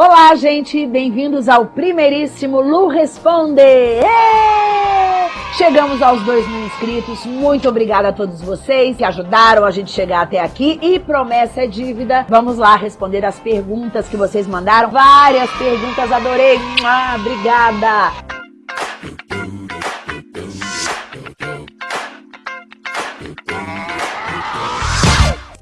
Olá, gente! Bem-vindos ao primeiríssimo Lu Responde! Chegamos aos 2 mil inscritos. Muito obrigada a todos vocês que ajudaram a gente chegar até aqui. E promessa é dívida. Vamos lá responder as perguntas que vocês mandaram. Várias perguntas, adorei. Ah, obrigada!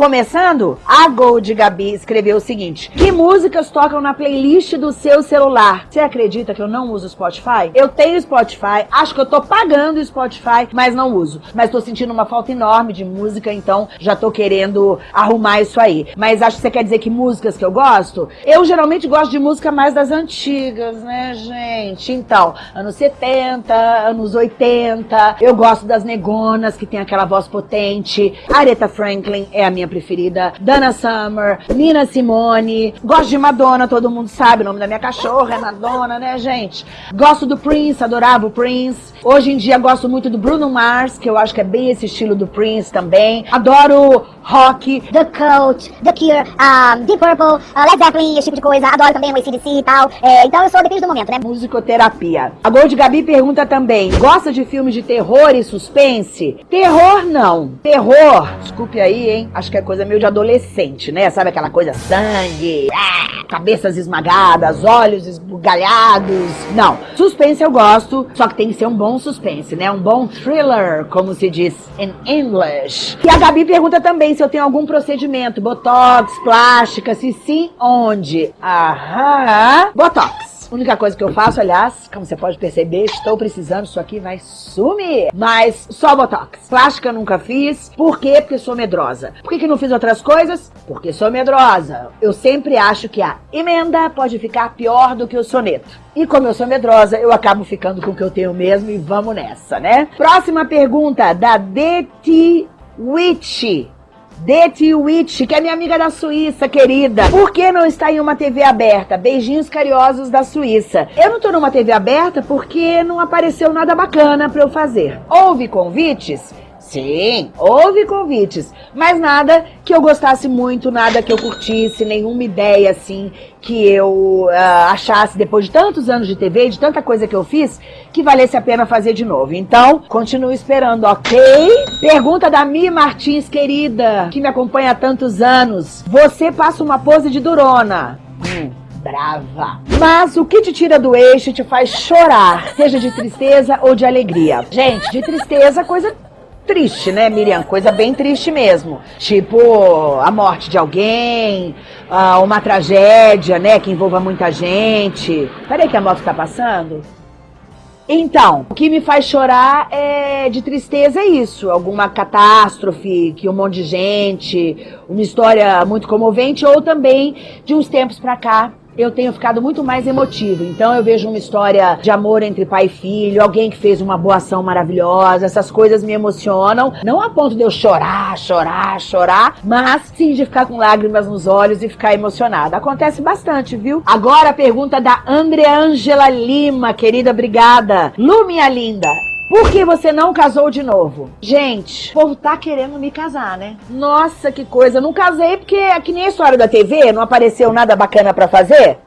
Começando, a Gold Gabi escreveu o seguinte: Que músicas tocam na playlist do seu celular? Você acredita que eu não uso Spotify? Eu tenho Spotify, acho que eu tô pagando Spotify, mas não uso. Mas tô sentindo uma falta enorme de música, então já tô querendo arrumar isso aí. Mas acho que você quer dizer que músicas que eu gosto? Eu geralmente gosto de música mais das antigas, né, gente? Então, anos 70, anos 80. Eu gosto das negonas que tem aquela voz potente. Aretha Franklin é a minha preferida, Dana Summer, Nina Simone. Gosto de Madonna, todo mundo sabe, o nome da minha cachorra é Madonna, né, gente? Gosto do Prince, adorava o Prince. Hoje em dia gosto muito do Bruno Mars, que eu acho que é bem esse estilo do Prince também. Adoro rock. The Cult, The Cure, um, Deep Purple, uh, Led Zeppelin, esse tipo de coisa. Adoro também o ACDC e tal. É, então eu sou, depende do momento, né? Musicoterapia. A Gold Gabi pergunta também, gosta de filmes de terror e suspense? Terror não. Terror, desculpe aí, hein? Acho que que é coisa meio de adolescente, né? Sabe aquela coisa sangue, ah, cabeças esmagadas, olhos esbugalhados. Não, suspense eu gosto, só que tem que ser um bom suspense, né? Um bom thriller, como se diz em English. E a Gabi pergunta também se eu tenho algum procedimento, botox, plástica, se sim, onde? Aham, botox. A única coisa que eu faço, aliás, como você pode perceber, estou precisando, isso aqui vai sumir. Mas só Botox. Plástica nunca fiz. Por quê? Porque sou medrosa. Por que, que não fiz outras coisas? Porque sou medrosa. Eu sempre acho que a emenda pode ficar pior do que o soneto. E como eu sou medrosa, eu acabo ficando com o que eu tenho mesmo e vamos nessa, né? Próxima pergunta da DT Witch. Deti Witch, que é minha amiga da Suíça, querida. Por que não está em uma TV aberta? Beijinhos carinhosos da Suíça. Eu não tô numa TV aberta porque não apareceu nada bacana para eu fazer. Houve convites? Sim, houve convites, mas nada que eu gostasse muito, nada que eu curtisse, nenhuma ideia assim que eu uh, achasse depois de tantos anos de TV, de tanta coisa que eu fiz, que valesse a pena fazer de novo. Então, continuo esperando, ok? Pergunta da Mi Martins, querida, que me acompanha há tantos anos. Você passa uma pose de durona. Hum brava. Mas o que te tira do eixo te faz chorar, seja de tristeza ou de alegria. Gente, de tristeza, coisa triste, né, Miriam? Coisa bem triste mesmo. Tipo, a morte de alguém, uh, uma tragédia, né, que envolva muita gente. Peraí que a moto tá passando. Então, o que me faz chorar é de tristeza é isso, alguma catástrofe, que um monte de gente, uma história muito comovente, ou também de uns tempos pra cá, eu tenho ficado muito mais emotivo. Então eu vejo uma história de amor entre pai e filho, alguém que fez uma boa ação maravilhosa, essas coisas me emocionam. Não a ponto de eu chorar, chorar, chorar, mas sim de ficar com lágrimas nos olhos e ficar emocionada. Acontece bastante, viu? Agora a pergunta da Andreangela Lima, querida, obrigada. Lu, minha linda, por que você não casou de novo? Gente, o povo tá querendo me casar, né? Nossa, que coisa. Não casei porque é que nem a história da TV, não apareceu nada bacana para fazer.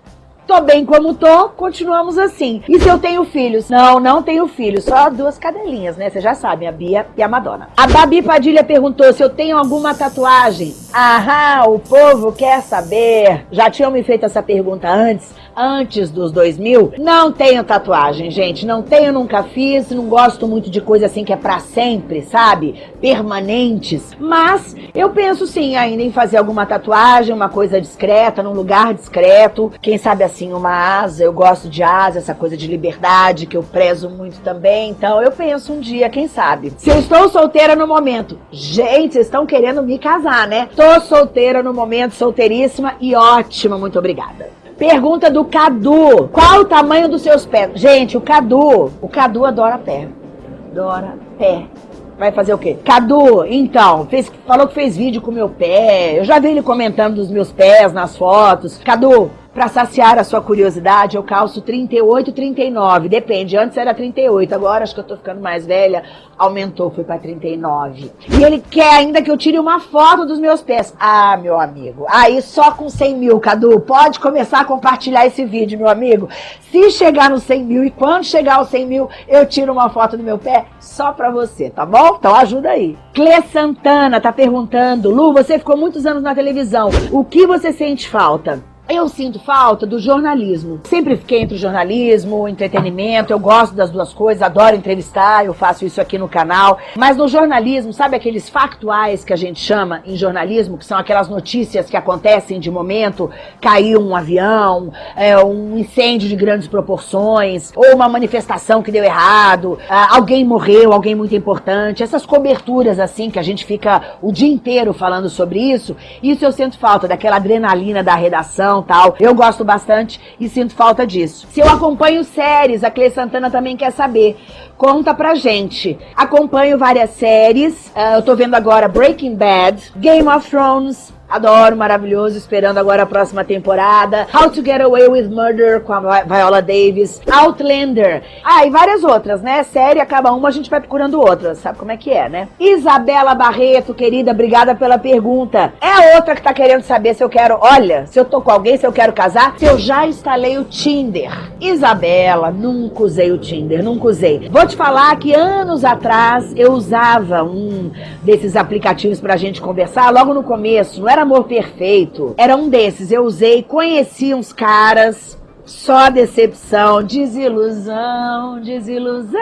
Tô bem como tô, continuamos assim. E se eu tenho filhos? Não, não tenho filhos, só duas cadelinhas, né? Vocês já sabem, a Bia e a Madonna. A Babi Padilha perguntou se eu tenho alguma tatuagem. Aham, o povo quer saber. Já tinham me feito essa pergunta antes, antes dos 2000. Não tenho tatuagem, gente, não tenho, nunca fiz, não gosto muito de coisa assim que é pra sempre, sabe? Permanentes. Mas eu penso sim ainda em fazer alguma tatuagem, uma coisa discreta, num lugar discreto. Quem sabe assim, uma asa, eu gosto de asa, essa coisa de liberdade que eu prezo muito também. Então eu penso um dia, quem sabe. Se eu estou solteira no momento, gente, vocês estão querendo me casar, né? Tô solteira no momento, solteiríssima e ótima, muito obrigada. Pergunta do Cadu. Qual o tamanho dos seus pés? Gente, o Cadu, o Cadu adora pé. Adora pé. Vai fazer o quê? Cadu, então, fez, falou que fez vídeo com meu pé. Eu já vi ele comentando dos meus pés nas fotos. Cadu, Para saciar a sua curiosidade, eu calço 38, 39, depende. Antes era 38, agora acho que eu tô ficando mais velha, aumentou, foi para 39. E ele quer ainda que eu tire uma foto dos meus pés. Ah, meu amigo, aí só com 100 mil, Cadu, pode começar a compartilhar esse vídeo, meu amigo. Se chegar nos 100 mil e quando chegar aos 100 mil, eu tiro uma foto do meu pé só para você, tá bom? Então ajuda aí. Clê Santana tá perguntando, Lu, você ficou muitos anos na televisão, o que você sente falta? Eu sinto falta do jornalismo. Sempre fiquei entre o jornalismo, o entretenimento, eu gosto das duas coisas, adoro entrevistar, eu faço isso aqui no canal. Mas no jornalismo, sabe aqueles factuais que a gente chama em jornalismo, que são aquelas notícias que acontecem de momento, caiu um avião, é, um incêndio de grandes proporções, ou uma manifestação que deu errado, ah, alguém morreu, alguém muito importante, essas coberturas assim que a gente fica o dia inteiro falando sobre isso, isso eu sinto falta, daquela adrenalina da redação, Eu gosto bastante e sinto falta disso. Se eu acompanho séries, a Clê Santana também quer saber. Conta pra gente. Acompanho várias séries. Uh, eu tô vendo agora Breaking Bad, Game of Thrones, Adoro, maravilhoso, esperando agora a próxima temporada. How to Get Away with Murder com a Viola Davis. Outlander. Ah, e várias outras, né? Série, acaba uma, a gente vai procurando outras. Sabe como é que é, né? Isabela Barreto, querida, obrigada pela pergunta. É outra que tá querendo saber se eu quero, olha, se eu tô com alguém, se eu quero casar, se eu já instalei o Tinder. Isabela, nunca usei o Tinder, nunca usei. Vou te falar que anos atrás eu usava um desses aplicativos pra gente conversar, logo no começo, não era amor perfeito. Era um desses. Eu usei, conheci uns caras. Só decepção, desilusão, desilusão.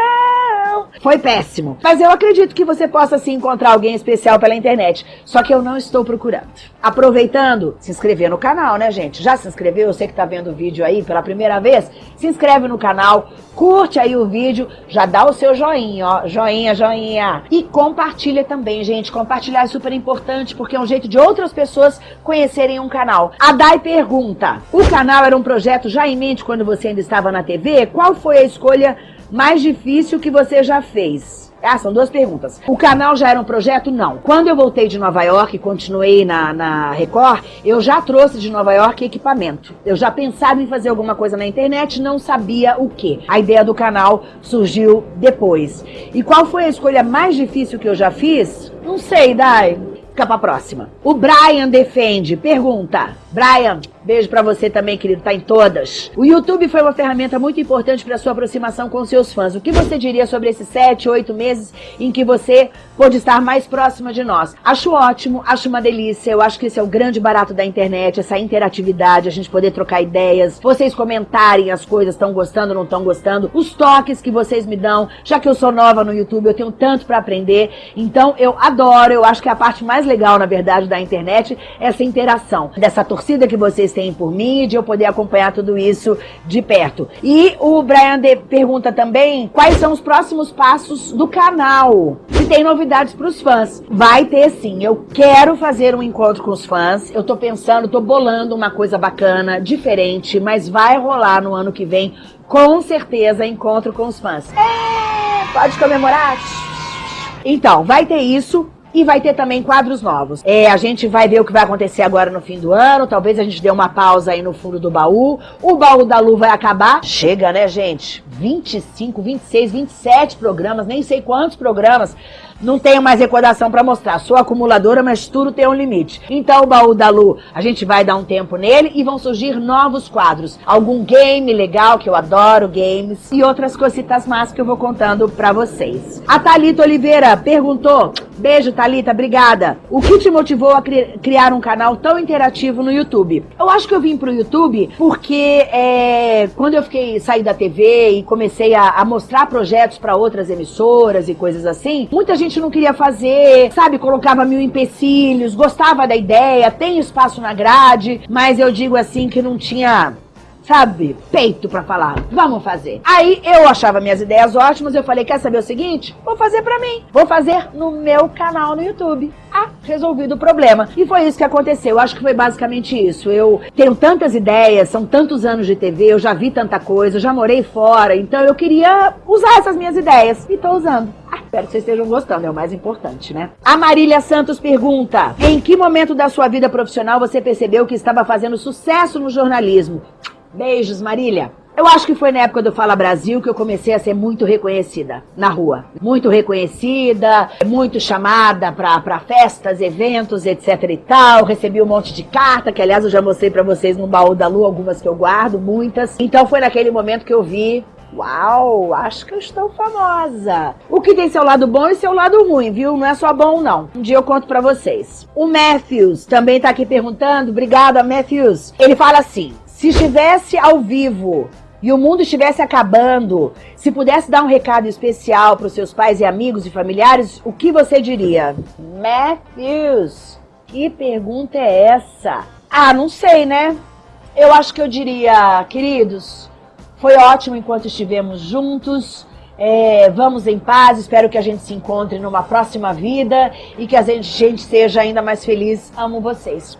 Foi péssimo. Mas eu acredito que você possa se encontrar alguém especial pela internet. Só que eu não estou procurando. Aproveitando, se inscrever no canal, né, gente? Já se inscreveu? Você que está vendo o vídeo aí pela primeira vez, se inscreve no canal, curte aí o vídeo, já dá o seu joinha, ó, joinha, joinha. E compartilha também, gente. Compartilhar é super importante porque é um jeito de outras pessoas conhecerem um canal. A Dai pergunta: o canal era um projeto já em mente quando você ainda estava na TV? Qual foi a escolha mais difícil que você já fez? Ah, são duas perguntas. O canal já era um projeto? Não. Quando eu voltei de Nova York e continuei na, na Record, eu já trouxe de Nova York equipamento. Eu já pensava em fazer alguma coisa na internet, não sabia o que. A ideia do canal surgiu depois. E qual foi a escolha mais difícil que eu já fiz? Não sei, Dai. Fica pra próxima. O Brian defende, pergunta. Brian, beijo para você também, querido, tá em todas. O YouTube foi uma ferramenta muito importante para sua aproximação com seus fãs. O que você diria sobre esses sete, oito meses em que você pôde estar mais próxima de nós? Acho ótimo, acho uma delícia. Eu acho que esse é o grande barato da internet, essa interatividade, a gente poder trocar ideias, vocês comentarem as coisas, estão gostando, não estão gostando, os toques que vocês me dão. Já que eu sou nova no YouTube, eu tenho tanto para aprender. Então eu adoro, eu acho que a parte mais legal, na verdade, da internet é essa interação, dessa torcida que vocês têm por mim e de eu poder acompanhar tudo isso de perto. E o Brian de pergunta também quais são os próximos passos do canal. Se tem novidades para os fãs. Vai ter sim. Eu quero fazer um encontro com os fãs. Eu tô pensando, tô bolando uma coisa bacana, diferente, mas vai rolar no ano que vem, com certeza, encontro com os fãs. É, pode comemorar? Então, vai ter isso. E vai ter também quadros novos. É, a gente vai ver o que vai acontecer agora no fim do ano. Talvez a gente dê uma pausa aí no fundo do baú. O baú da Lu vai acabar. Chega, né, gente? 25, 26, 27 programas, nem sei quantos programas não tenho mais recordação para mostrar. Sou acumuladora, mas tudo tem um limite. Então, o baú da Lu, a gente vai dar um tempo nele e vão surgir novos quadros. Algum game legal, que eu adoro games, e outras cositas más que eu vou contando para vocês. A Thalita Oliveira perguntou, beijo Thalita, obrigada. O que te motivou a cri criar um canal tão interativo no YouTube? Eu acho que eu vim pro YouTube porque é, quando eu fiquei saí da TV e comecei a, a mostrar projetos para outras emissoras e coisas assim, muita gente não queria fazer, sabe? Colocava mil empecilhos, gostava da ideia, tem espaço na grade, mas eu digo assim que não tinha sabe, peito pra falar, vamos fazer. Aí eu achava minhas ideias ótimas, eu falei, quer saber o seguinte? Vou fazer pra mim, vou fazer no meu canal no YouTube. Ah, resolvido o problema. E foi isso que aconteceu, eu acho que foi basicamente isso. Eu tenho tantas ideias, são tantos anos de TV, eu já vi tanta coisa, eu já morei fora, então eu queria usar essas minhas ideias e tô usando. Ah, espero que vocês estejam gostando, é o mais importante, né? A Marília Santos pergunta: Em que momento da sua vida profissional você percebeu que estava fazendo sucesso no jornalismo? Beijos, Marília. Eu acho que foi na época do Fala Brasil que eu comecei a ser muito reconhecida na rua. Muito reconhecida, muito chamada para festas, eventos, etc e tal. Recebi um monte de carta, que aliás eu já mostrei para vocês no baú da lua, algumas que eu guardo, muitas. Então foi naquele momento que eu vi Uau, acho que eu estou famosa. O que tem seu lado bom e seu lado ruim, viu? Não é só bom, não. Um dia eu conto pra vocês. O Matthews também tá aqui perguntando. Obrigada, Matthews. Ele fala assim, se estivesse ao vivo e o mundo estivesse acabando, se pudesse dar um recado especial para os seus pais e amigos e familiares, o que você diria? Matthews, que pergunta é essa? Ah, não sei, né? Eu acho que eu diria, queridos, foi ótimo enquanto estivemos juntos. É, vamos em paz, espero que a gente se encontre numa próxima vida e que a gente, gente seja ainda mais feliz. Amo vocês.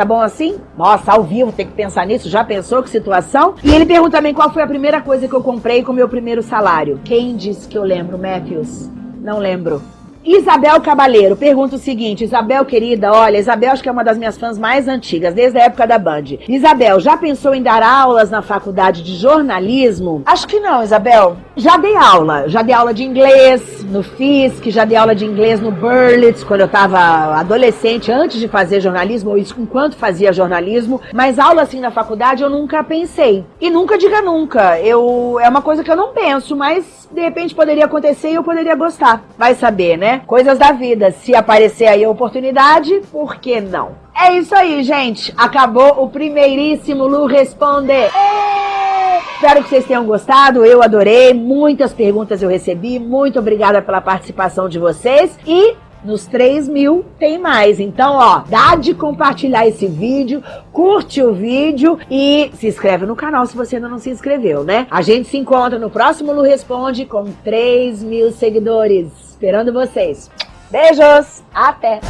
Tá bom assim? Nossa, ao vivo tem que pensar nisso. Já pensou que situação? E ele pergunta também qual foi a primeira coisa que eu comprei com o meu primeiro salário. Quem disse que eu lembro, Matthews? Não lembro. Isabel Cabaleiro pergunta o seguinte, Isabel querida, olha, Isabel acho que é uma das minhas fãs mais antigas, desde a época da Band. Isabel, já pensou em dar aulas na faculdade de jornalismo? Acho que não, Isabel. Já dei aula, já dei aula de inglês no FISC, já dei aula de inglês no Burlitz, quando eu estava adolescente, antes de fazer jornalismo, ou enquanto fazia jornalismo, mas aula assim na faculdade eu nunca pensei. E nunca diga nunca, eu, é uma coisa que eu não penso, mas de repente poderia acontecer e eu poderia gostar. Vai saber, né? Coisas da vida. Se aparecer aí a oportunidade, por que não? É isso aí, gente. Acabou o primeiríssimo Lu Responder. Espero que vocês tenham gostado, eu adorei, muitas perguntas eu recebi, muito obrigada pela participação de vocês e nos 3 mil tem mais. Então, ó, dá de compartilhar esse vídeo, curte o vídeo e se inscreve no canal se você ainda não se inscreveu, né? A gente se encontra no próximo Lu Responde com 3 mil seguidores. Esperando vocês. Beijos! Até!